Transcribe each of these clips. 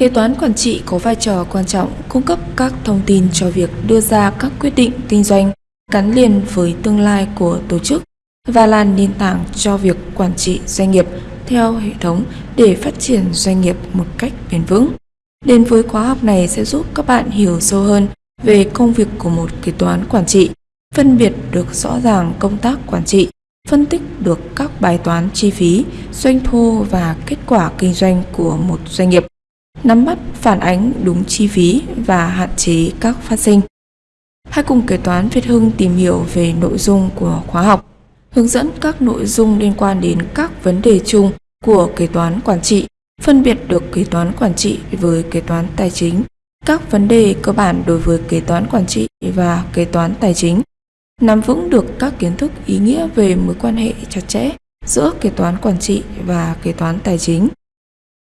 Kế toán quản trị có vai trò quan trọng cung cấp các thông tin cho việc đưa ra các quyết định kinh doanh gắn liền với tương lai của tổ chức và là nền tảng cho việc quản trị doanh nghiệp theo hệ thống để phát triển doanh nghiệp một cách bền vững. Đến với khóa học này sẽ giúp các bạn hiểu sâu hơn về công việc của một kế toán quản trị, phân biệt được rõ ràng công tác quản trị, phân tích được các bài toán chi phí, doanh thu và kết quả kinh doanh của một doanh nghiệp, nắm bắt phản ánh đúng chi phí và hạn chế các phát sinh. Hãy cùng kế toán Việt Hưng tìm hiểu về nội dung của khóa học, hướng dẫn các nội dung liên quan đến các vấn đề chung của kế toán quản trị, phân biệt được kế toán quản trị với kế toán tài chính, các vấn đề cơ bản đối với kế toán quản trị và kế toán tài chính, nắm vững được các kiến thức ý nghĩa về mối quan hệ chặt chẽ giữa kế toán quản trị và kế toán tài chính,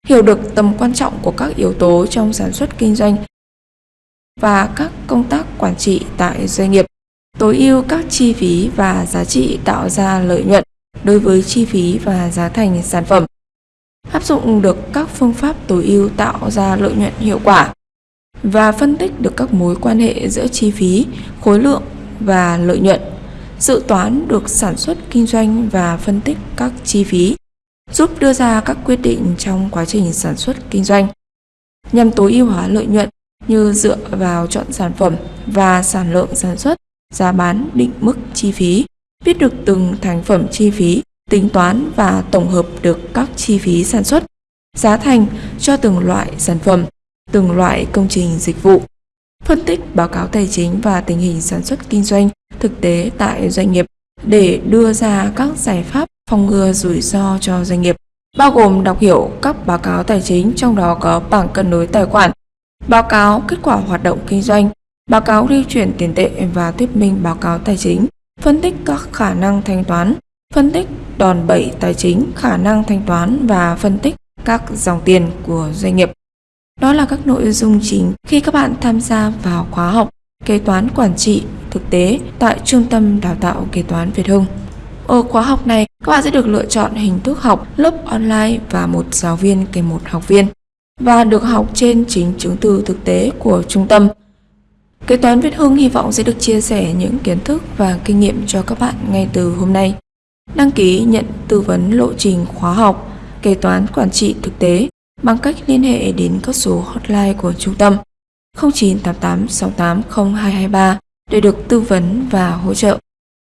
hiểu được tầm quan trọng của các yếu tố trong sản xuất kinh doanh và các công tác quản trị tại doanh nghiệp, tối ưu các chi phí và giá trị tạo ra lợi nhuận đối với chi phí và giá thành sản phẩm, áp dụng được các phương pháp tối ưu tạo ra lợi nhuận hiệu quả và phân tích được các mối quan hệ giữa chi phí, khối lượng và lợi nhuận, dự toán được sản xuất kinh doanh và phân tích các chi phí, giúp đưa ra các quyết định trong quá trình sản xuất kinh doanh nhằm tối ưu hóa lợi nhuận như dựa vào chọn sản phẩm và sản lượng sản xuất, giá bán định mức chi phí, biết được từng thành phẩm chi phí, tính toán và tổng hợp được các chi phí sản xuất, giá thành cho từng loại sản phẩm, từng loại công trình dịch vụ, phân tích báo cáo tài chính và tình hình sản xuất kinh doanh thực tế tại doanh nghiệp để đưa ra các giải pháp phòng ngừa rủi ro cho doanh nghiệp, bao gồm đọc hiểu các báo cáo tài chính trong đó có bảng cân đối tài khoản, báo cáo kết quả hoạt động kinh doanh, báo cáo lưu chuyển tiền tệ và thuyết minh báo cáo tài chính, phân tích các khả năng thanh toán, phân tích đòn bẩy tài chính, khả năng thanh toán và phân tích các dòng tiền của doanh nghiệp. Đó là các nội dung chính khi các bạn tham gia vào khóa học kế toán quản trị thực tế tại Trung tâm Đào tạo Kế toán Việt Hưng. Ở khóa học này, các bạn sẽ được lựa chọn hình thức học lớp online và một giáo viên kèm một học viên và được học trên chính chứng từ thực tế của trung tâm. Kế toán Việt Hưng hy vọng sẽ được chia sẻ những kiến thức và kinh nghiệm cho các bạn ngay từ hôm nay. Đăng ký nhận tư vấn lộ trình khóa học kế toán quản trị thực tế bằng cách liên hệ đến các số hotline của trung tâm 0988 680 223 để được tư vấn và hỗ trợ.